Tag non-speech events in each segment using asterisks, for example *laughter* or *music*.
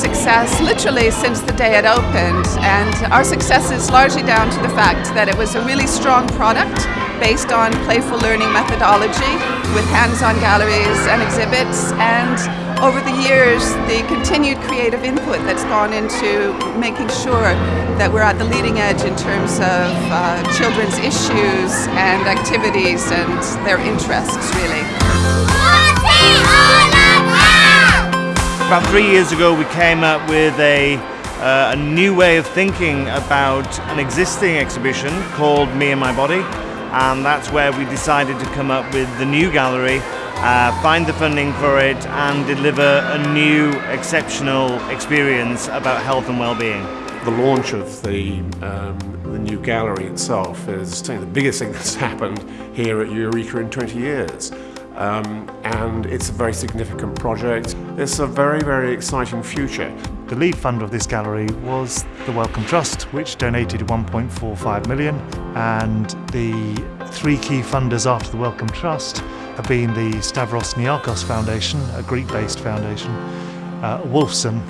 success literally since the day it opened. And our success is largely down to the fact that it was a really strong product based on playful learning methodology with hands-on galleries and exhibits. And over the years the continued creative input that's gone into making sure that we're at the leading edge in terms of uh, children's issues and activities and their interests really. About three years ago we came up with a, uh, a new way of thinking about an existing exhibition called Me and My Body and that's where we decided to come up with the new gallery uh, find the funding for it and deliver a new exceptional experience about health and well-being. The launch of the, um, the new gallery itself is the biggest thing that's *laughs* happened here at Eureka in 20 years. Um, and it's a very significant project. It's a very, very exciting future. The lead funder of this gallery was the Wellcome Trust, which donated 1.45 million, and the three key funders after the Wellcome Trust have been the Stavros Niarchos Foundation, a Greek-based foundation, uh, Wolfson,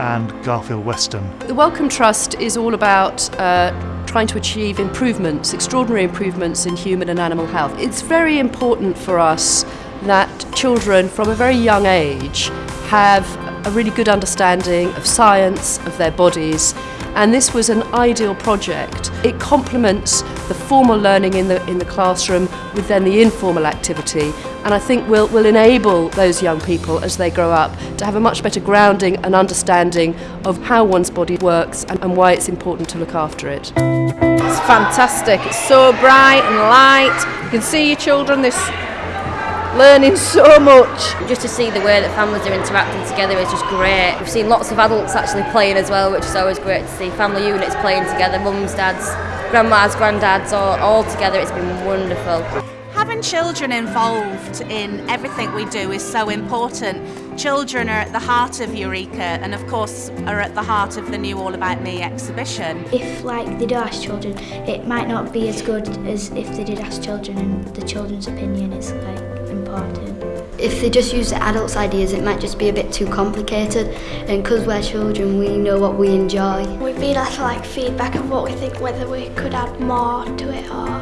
and Garfield Weston. The Wellcome Trust is all about uh, trying to achieve improvements, extraordinary improvements in human and animal health. It's very important for us that children from a very young age have a really good understanding of science, of their bodies, and this was an ideal project. It complements the formal learning in the, in the classroom with then the informal activity and I think will, will enable those young people as they grow up to have a much better grounding and understanding of how one's body works and, and why it's important to look after it. It's fantastic, it's so bright and light, you can see your children, this learning so much. Just to see the way that families are interacting together is just great. We've seen lots of adults actually playing as well, which is always great to see. Family units playing together, mums, dads, grandmas, granddads, all, all together. It's been wonderful. Having children involved in everything we do is so important. Children are at the heart of Eureka and of course are at the heart of the new All About Me exhibition. If like they do ask children, it might not be as good as if they did ask children and the children's opinion is like important. If they just use the adults' ideas, it might just be a bit too complicated. And because we're children, we know what we enjoy. We've been asked like feedback of what we think, whether we could add more to it or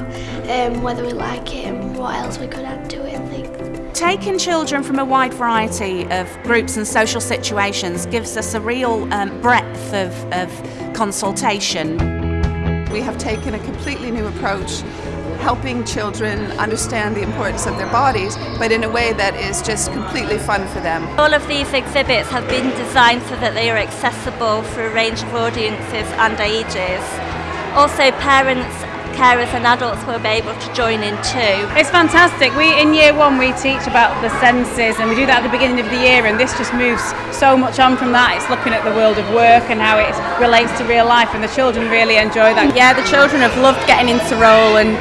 um, whether we like it and what else we could add to it and things. Taking children from a wide variety of groups and social situations gives us a real um, breadth of, of consultation. We have taken a completely new approach helping children understand the importance of their bodies, but in a way that is just completely fun for them. All of these exhibits have been designed so that they are accessible for a range of audiences and ages. Also parents carers and adults will be able to join in too. It's fantastic. We in year one we teach about the senses and we do that at the beginning of the year and this just moves so much on from that. It's looking at the world of work and how it relates to real life and the children really enjoy that. Yeah, the children have loved getting into role and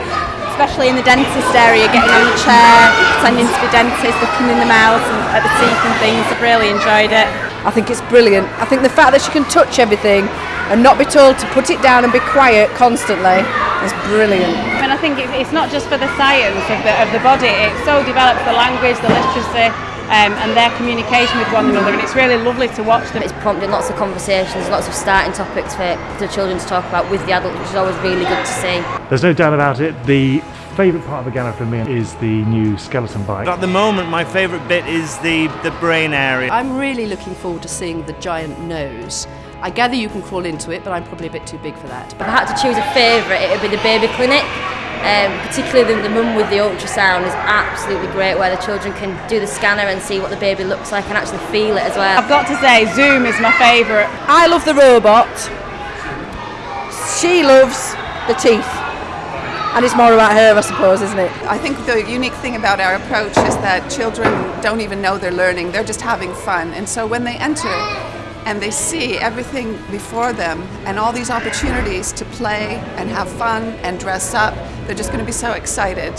especially in the dentist area, getting on the chair, pretending to be dentist, looking in the mouth and at the teeth and things. I've really enjoyed it. I think it's brilliant. I think the fact that she can touch everything and not be told to put it down and be quiet constantly is brilliant. And I think it's not just for the science of the, of the body, it so develops the language, the literacy, um, and their communication with one another and it's really lovely to watch them. It's prompting lots of conversations, lots of starting topics for the children to talk about with the adults which is always really good to see. There's no doubt about it, the favourite part of the gallery for me is the new skeleton bike. At the moment my favourite bit is the, the brain area. I'm really looking forward to seeing the giant nose. I gather you can crawl into it, but I'm probably a bit too big for that. If I had to choose a favourite, it would be the baby clinic. Um, particularly the, the mum with the ultrasound is absolutely great where the children can do the scanner and see what the baby looks like and actually feel it as well. I've got to say Zoom is my favourite. I love the robot. She loves the teeth. And it's more about her, I suppose, isn't it? I think the unique thing about our approach is that children don't even know they're learning, they're just having fun. And so when they enter and they see everything before them and all these opportunities to play and have fun and dress up, they're just going to be so excited.